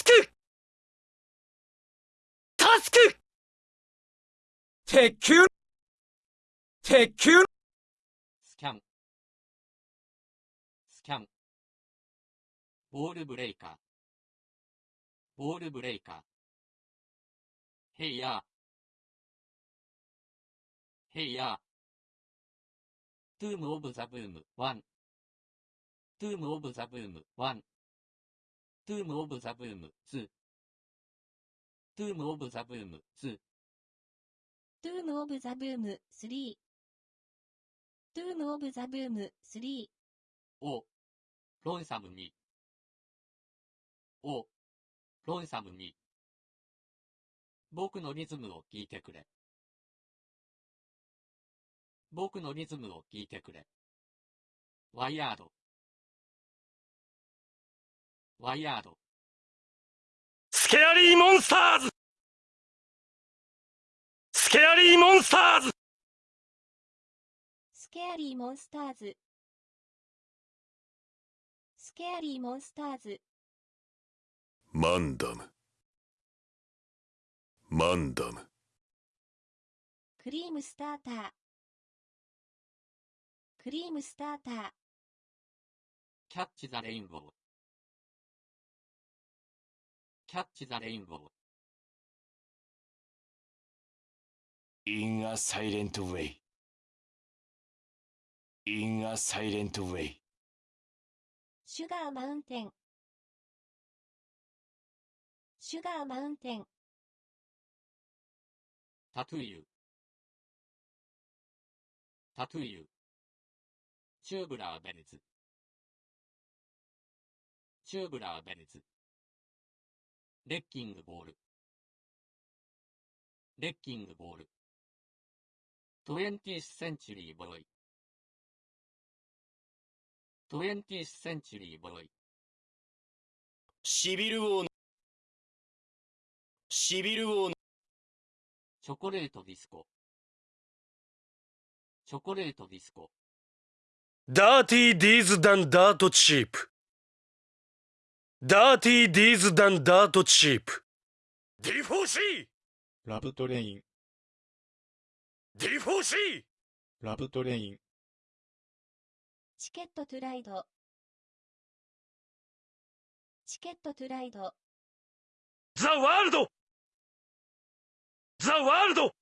タスク、タスク鉄球鉄球 scan。scan。 Ball Breaker。Ball Breaker。 Hey Ya。Hey Ya。 Tomb of the Boom 1。Tomb of the Boom 1。Tomb of the Boom 2。Tomb of the Boom 2。Tomb of the Boom 3 Tomb of the Boom 3 Oh, Lonesome Me。Oh, Lonesome Me。僕のリズムを聞いてくれ。僕のリズムを聞いてくれ。ワイヤード。ワイヤード。スケアリーモンスターズ!スケアリーモンスターズ!スケアリーモンスターズ。スケアリーモンスターズ。マンダム。マンダム。クリームスターター。クリームスターター。キャッチザレインボー。キャッチザレインボー。In a silent way. In a silent way. シュガーマウンテンSugar Mountain Tattoo You。Tattoo You。Tubular Bells。Tubular Bells。Wrecking Ball。Wrecking Ball。20th century boy。20th century boy。Civil War Civil War Chocolate Disco。Chocolate Disco。Dirty Deeds Done Dirt Cheap Dirty Deeds Done Dirt Cheap。D4C! Love Train、D4C! Love Train、チケットトゥライド。チケットトゥライド。ザ・ワールド。ザ・ワールド